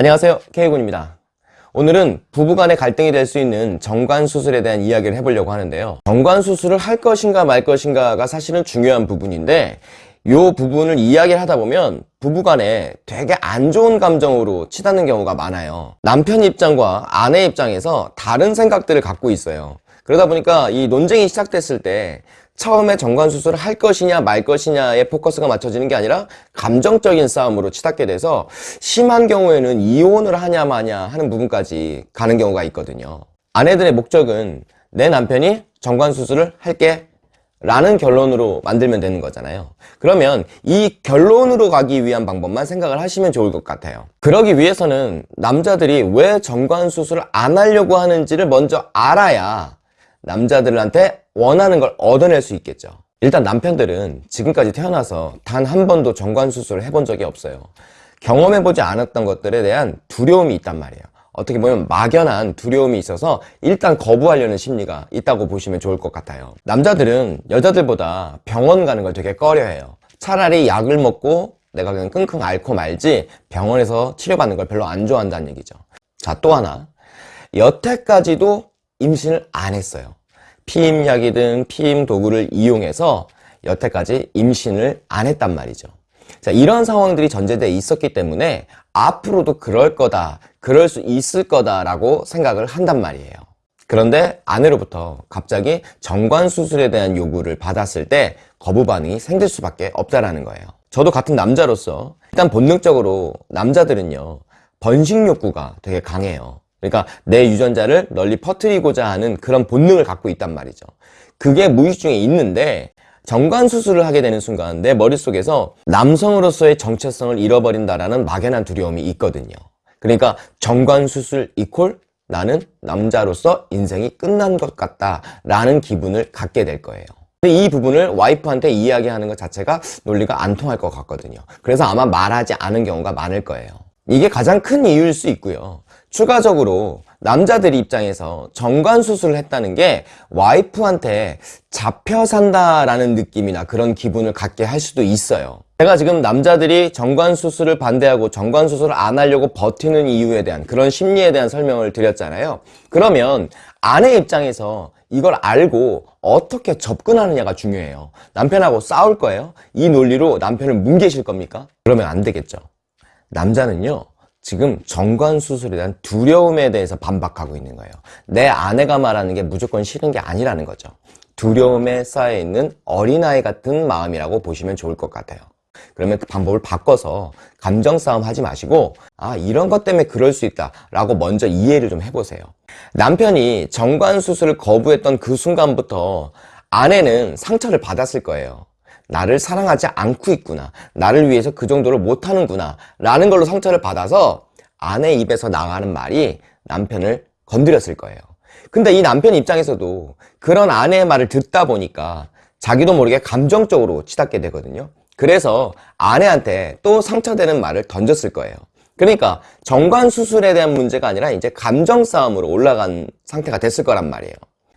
안녕하세요. K군입니다. 오늘은 부부간의 갈등이 될 수 있는 정관수술에 대한 이야기를 해보려고 하는데요. 정관수술을 할 것인가 말 것인가가 사실은 중요한 부분인데 이 부분을 이야기를 하다 보면 부부간에 되게 안 좋은 감정으로 치닫는 경우가 많아요. 남편 입장과 아내 입장에서 다른 생각들을 갖고 있어요. 그러다 보니까 이 논쟁이 시작됐을 때 처음에 정관 수술을 할 것이냐 말 것이냐에 포커스가 맞춰지는 게 아니라 감정적인 싸움으로 치닫게 돼서 심한 경우에는 이혼을 하냐 마냐 하는 부분까지 가는 경우가 있거든요. 아내들의 목적은 내 남편이 정관 수술을 할게 라는 결론으로 만들면 되는 거잖아요. 그러면 이 결론으로 가기 위한 방법만 생각을 하시면 좋을 것 같아요. 그러기 위해서는 남자들이 왜 정관 수술을 안 하려고 하는지를 먼저 알아야 남자들한테 원하는 걸 얻어낼 수 있겠죠. 일단 남편들은 지금까지 태어나서 단 한 번도 정관수술을 해본 적이 없어요. 경험해보지 않았던 것들에 대한 두려움이 있단 말이에요. 어떻게 보면 막연한 두려움이 있어서 일단 거부하려는 심리가 있다고 보시면 좋을 것 같아요. 남자들은 여자들보다 병원 가는 걸 되게 꺼려해요. 차라리 약을 먹고 내가 그냥 끙끙 앓고 말지 병원에서 치료받는 걸 별로 안 좋아한다는 얘기죠. 자 또 하나. 여태까지도 임신을 안 했어요. 피임약이 든 피임 도구를 이용해서 여태까지 임신을 안 했단 말이죠. 자 이런 상황들이 전제되어 있었기 때문에 앞으로도 그럴 거다 그럴 수 있을 거다 라고 생각을 한단 말이에요. 그런데 아내로부터 갑자기 정관 수술에 대한 요구를 받았을 때 거부 반응이 생길 수밖에 없다라는 거예요. 저도 같은 남자로서 일단 본능적으로 남자들은요 번식 욕구가 되게 강해요 그러니까 내 유전자를 널리 퍼뜨리고자 하는 그런 본능을 갖고 있단 말이죠. 그게 무의식 중에 있는데 정관수술을 하게 되는 순간 내 머릿속에서 남성으로서의 정체성을 잃어버린다라는 막연한 두려움이 있거든요. 그러니까 정관수술 이콜 나는 남자로서 인생이 끝난 것 같다 라는 기분을 갖게 될 거예요. 근데 이 부분을 와이프한테 이야기하는 것 자체가 논리가 안 통할 것 같거든요. 그래서 아마 말하지 않은 경우가 많을 거예요. 이게 가장 큰 이유일 수 있고요 추가적으로 남자들 입장에서 정관 수술을 했다는 게 와이프한테 잡혀 산다라는 느낌이나 그런 기분을 갖게 할 수도 있어요 제가 지금 남자들이 정관 수술을 반대하고 정관 수술을 안 하려고 버티는 이유에 대한 그런 심리에 대한 설명을 드렸잖아요 그러면 아내 입장에서 이걸 알고 어떻게 접근하느냐가 중요해요 남편하고 싸울 거예요? 이 논리로 남편을 뭉개실 겁니까? 그러면 안 되겠죠 남자는요 지금 정관 수술에 대한 두려움에 대해서 반박하고 있는 거예요. 내 아내가 말하는 게 무조건 싫은 게 아니라는 거죠. 두려움에 쌓여있는 어린아이 같은 마음이라고 보시면 좋을 것 같아요. 그러면 그 방법을 바꿔서 감정 싸움 하지 마시고 아 이런 것 때문에 그럴 수 있다 라고 먼저 이해를 좀 해보세요. 남편이 정관 수술을 거부했던 그 순간부터 아내는 상처를 받았을 거예요 나를 사랑하지 않고 있구나. 나를 위해서 그 정도를 못하는구나. 라는 걸로 상처를 받아서 아내 입에서 나가는 말이 남편을 건드렸을 거예요. 근데 이 남편 입장에서도 그런 아내의 말을 듣다 보니까 자기도 모르게 감정적으로 치닫게 되거든요. 그래서 아내한테 또 상처되는 말을 던졌을 거예요. 그러니까 정관수술에 대한 문제가 아니라 이제 감정 싸움으로 올라간 상태가 됐을 거란 말이에요.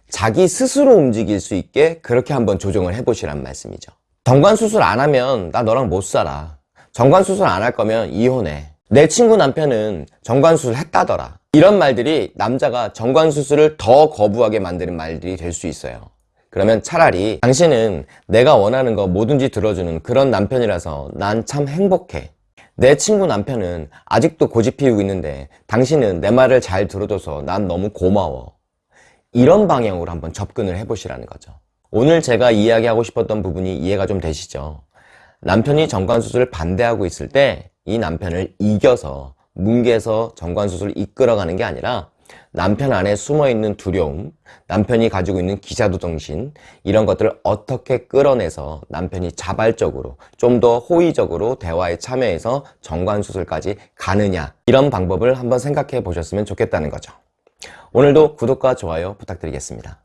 자기 스스로 움직일 수 있게 그렇게 한번 조정을 해보시란 말씀이죠 정관 수술 안 하면 나 너랑 못 살아. 정관 수술 안 할 거면 이혼해. 내 친구 남편은 정관 수술 했다더라. 이런 말들이 남자가 정관 수술을 더 거부하게 만드는 말들이 될 수 있어요. 그러면 차라리 당신은 내가 원하는 거 뭐든지 들어주는 그런 남편이라서 난 참 행복해. 내 친구 남편은 아직도 고집 피우고 있는데 당신은 내 말을 잘 들어줘서 난 너무 고마워. 이런 방향으로 한번 접근을 해보시라는 거죠 오늘 제가 이야기하고 싶었던 부분이 이해가 좀 되시죠? 남편이 정관수술을 반대하고 있을 때 이 남편을 이겨서 뭉개서 정관수술을 이끌어가는 게 아니라 남편 안에 숨어있는 두려움, 남편이 가지고 있는 기자도 정신 이런 것들을 어떻게 끌어내서 남편이 자발적으로 좀 더 호의적으로 대화에 참여해서 정관수술까지 가느냐 이런 방법을 한번 생각해 보셨으면 좋겠다는 거죠. 오늘도 구독과 좋아요 부탁드리겠습니다.